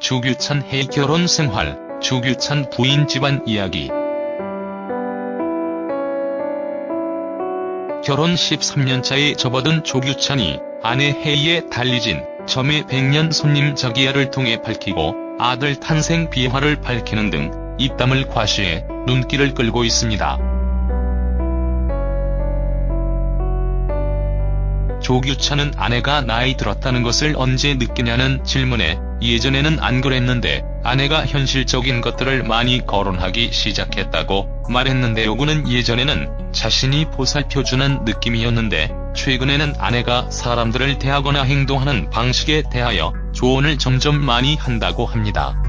주규찬 해 결혼 생활, 주규찬 부인 집안 이야기. 결혼 13년차에 접어든 조규찬이 아내 혜이의 달리진 점의 백년 손님 저기야를 통해 밝히고 아들 탄생 비화를 밝히는 등 입담을 과시해 눈길을 끌고 있습니다. 조규찬은 아내가 나이 들었다는 것을 언제 느끼냐는 질문에 예전에는 안 그랬는데 아내가 현실적인 것들을 많이 거론하기 시작했다고 말했는데요. 그는 예전에는 자신이 보살펴주는 느낌이었는데 최근에는 아내가 사람들을 대하거나 행동하는 방식에 대하여 조언을 점점 많이 한다고 합니다.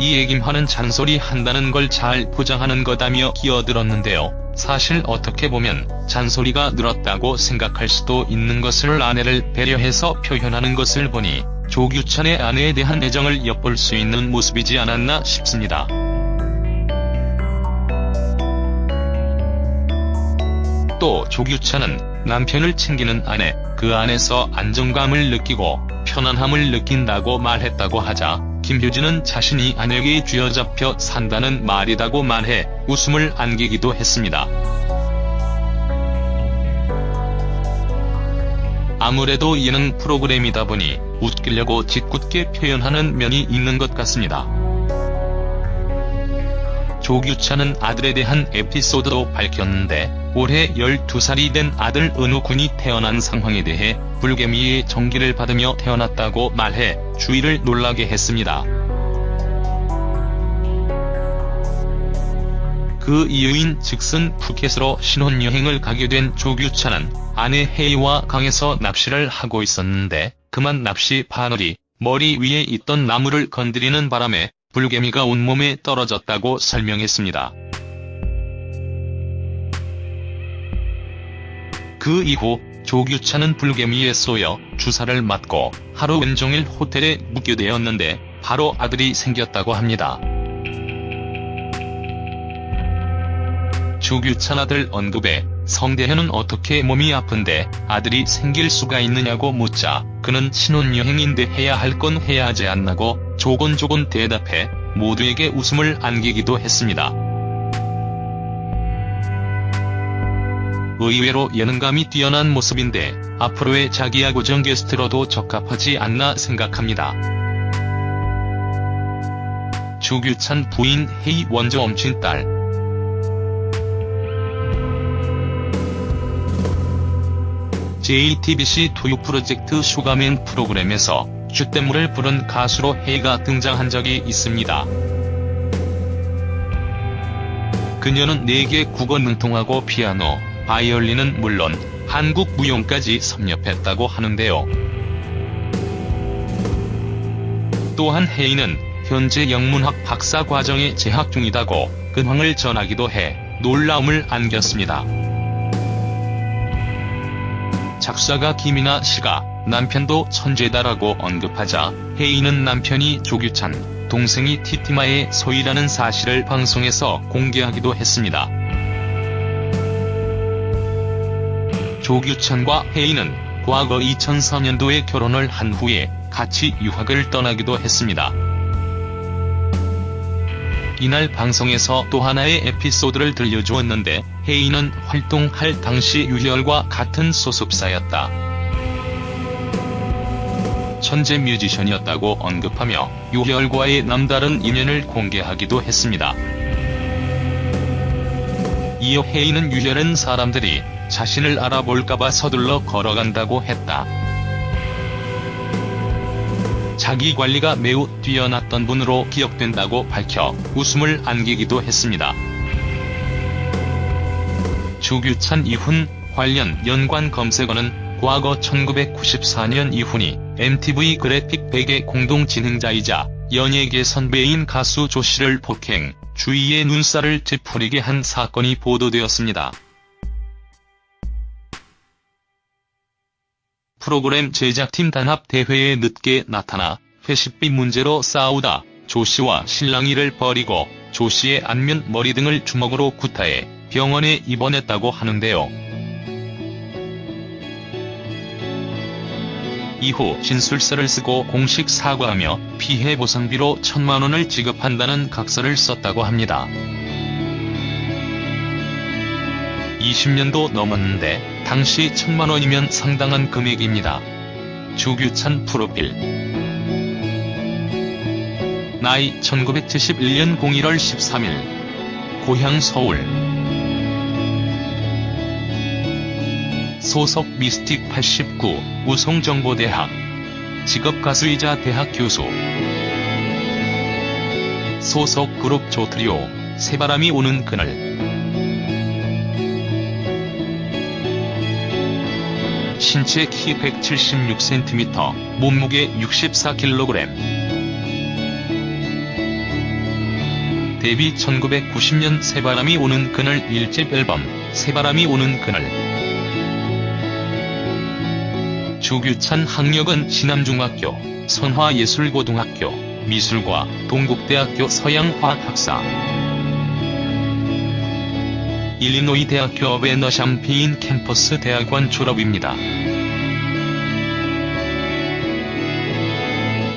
이 얘김하는 잔소리 한다는 걸 잘 포장하는 거다며 끼어들었는데요. 사실 어떻게 보면 잔소리가 늘었다고 생각할 수도 있는 것을 아내를 배려해서 표현하는 것을 보니 조규찬의 아내에 대한 애정을 엿볼 수 있는 모습이지 않았나 싶습니다. 또 조규찬은 남편을 챙기는 아내, 그 안에서 안정감을 느끼고 편안함을 느낀다고 말했다고 하자 김효진은 자신이 아내에게 쥐어잡혀 산다는 말이라고 말해 웃음을 안기기도 했습니다. 아무래도 예능 프로그램이다 보니 웃기려고 짓궂게 표현하는 면이 있는 것 같습니다. 조규찬은 아들에 대한 에피소드도 밝혔는데 올해 12살이 된 아들 은우 군이 태어난 상황에 대해 불개미의 정기를 받으며 태어났다고 말해 주위를 놀라게 했습니다. 그 이유인 즉슨 푸켓으로 신혼여행을 가게 된 조규찬은 아내 혜이와 강에서 납치를 하고 있었는데 그만 납치 바늘이 머리 위에 있던 나무를 건드리는 바람에 불개미가 온몸에 떨어졌다고 설명했습니다. 그 이후 조규찬은 불개미에 쏘여 주사를 맞고 하루 온종일 호텔에 묵게 되었는데 바로 아들이 생겼다고 합니다. 조규찬 아들 언급에 성대현은 어떻게 몸이 아픈데 아들이 생길 수가 있느냐고 묻자 그는 신혼여행인데 해야 할 건 해야 하지 않나고 조곤조곤 대답해 모두에게 웃음을 안기기도 했습니다. 의외로 예능감이 뛰어난 모습인데 앞으로의 자기야 고정 게스트로도 적합하지 않나 생각합니다. 조규찬 부인 헤이 원조 엄친 딸 JTBC 토요 프로젝트 슈가맨 프로그램에서 Je t'aime을 부른 가수로 헤이가 등장한 적이 있습니다. 그녀는 4개 국어 능통하고 피아노, 바이올린은 물론 한국 무용까지 섭렵했다고 하는데요. 또한 혜이는 현재 영문학 박사 과정에 재학 중이다고 근황을 전하기도 해 놀라움을 안겼습니다. 작사가 김이나 씨가 남편도 천재다라고 언급하자 혜이는 남편이 조규찬, 동생이 티티마의 소희라는 사실을 방송에서 공개하기도 했습니다. 조규찬과 혜이는 과거 2004년도에 결혼을 한 후에 같이 유학을 떠나기도 했습니다. 이날 방송에서 또 하나의 에피소드를 들려주었는데 혜이는 활동할 당시 유열과 같은 소속사였다. 천재 뮤지션이었다고 언급하며 유열과의 남다른 인연을 공개하기도 했습니다. 이어 혜이는 유열은 사람들이 자신을 알아볼까봐 서둘러 걸어간다고 했다. 자기 관리가 매우 뛰어났던 분으로 기억된다고 밝혀 웃음을 안기기도 했습니다. 주규찬 이훈 관련 연관 검색어는 과거 1994년 이훈이 MTV 그래픽 100의 공동 진행자이자 연예계 선배인 가수 조씨를 폭행, 주위의 눈살을 찌푸리게 한 사건이 보도되었습니다. 프로그램 제작팀 단합 대회에 늦게 나타나 회식비 문제로 싸우다 조씨와 신랑이를 버리고 조씨의 안면 머리 등을 주먹으로 구타해 병원에 입원했다고 하는데요. 이후 진술서를 쓰고 공식 사과하며 피해 보상비로 천만 원을 지급한다는 각서를 썼다고 합니다. 20년도 넘었는데 당시 천만 원이면 상당한 금액입니다. 주규찬 프로필 나이 1971년 01월 13일 고향 서울 소속 미스틱 89 우송정보대학 직업 가수이자 대학 교수 소속 그룹 조트리오 새바람이 오는 그날 신체 키 176cm, 몸무게 64kg. 데뷔 1990년 새바람이 오는 그날 1집 앨범, 새바람이 오는 그날. 주규찬 학력은 신암중학교, 선화예술고등학교, 미술과 동국대학교 서양화학사. 일리노이 대학교 베너 샴페인 캠퍼스 대학원 졸업입니다.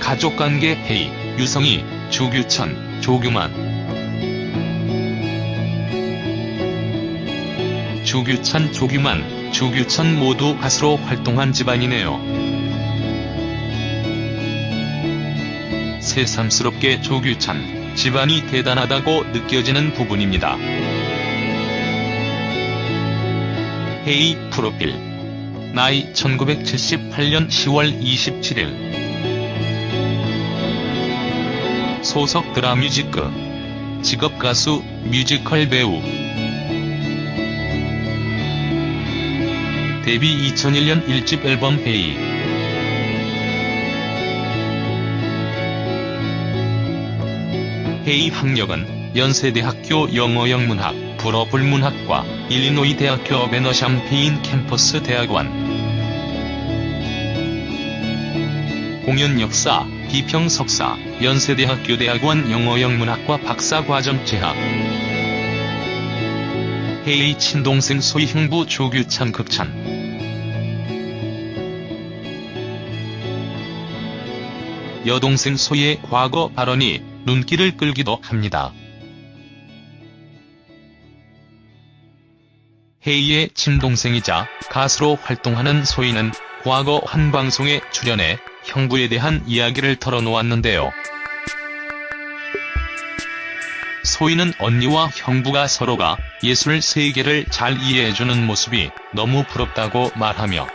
가족관계 회의, 유성희, 주규천, 조규만 주규찬, 조규만, 주규천 모두 가수로 활동한 집안이네요. 새삼스럽게 조규찬, 집안이 대단하다고 느껴지는 부분입니다. 헤이 프로필 나이 1978년 10월 27일 소속 드라뮤지크 직업 가수 뮤지컬 배우 데뷔 2001년 1집 앨범 헤이 헤이 학력은 연세대학교 영어영문학 불어불문학과 일리노이 대학교 베너 샴페인 캠퍼스 대학원. 공연 역사, 비평 석사, 연세대학교 대학원 영어영문학과 박사과정 재학 헤이 친동생 소희 형부 조규찬 극찬 여동생 소희의 과거 발언이 눈길을 끌기도 합니다. 헤이의 친동생이자 가수로 활동하는 소희는 과거 한 방송에 출연해 형부에 대한 이야기를 털어놓았는데요. 소희는 언니와 형부가 서로가 예술 세계를 잘 이해해주는 모습이 너무 부럽다고 말하며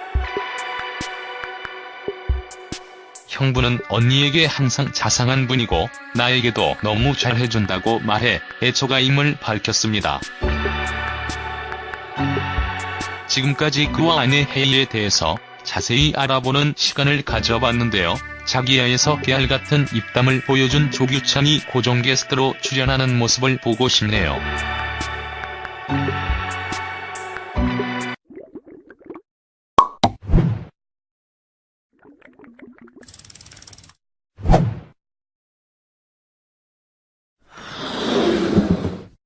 형부는 언니에게 항상 자상한 분이고 나에게도 너무 잘해준다고 말해 애처가임을 밝혔습니다. 지금까지 그와 아내 헤이에 대해서 자세히 알아보는 시간을 가져봤는데요. 자기야에서 깨알 같은 입담을 보여준 조규찬이 고정 게스트로 출연하는 모습을 보고 싶네요.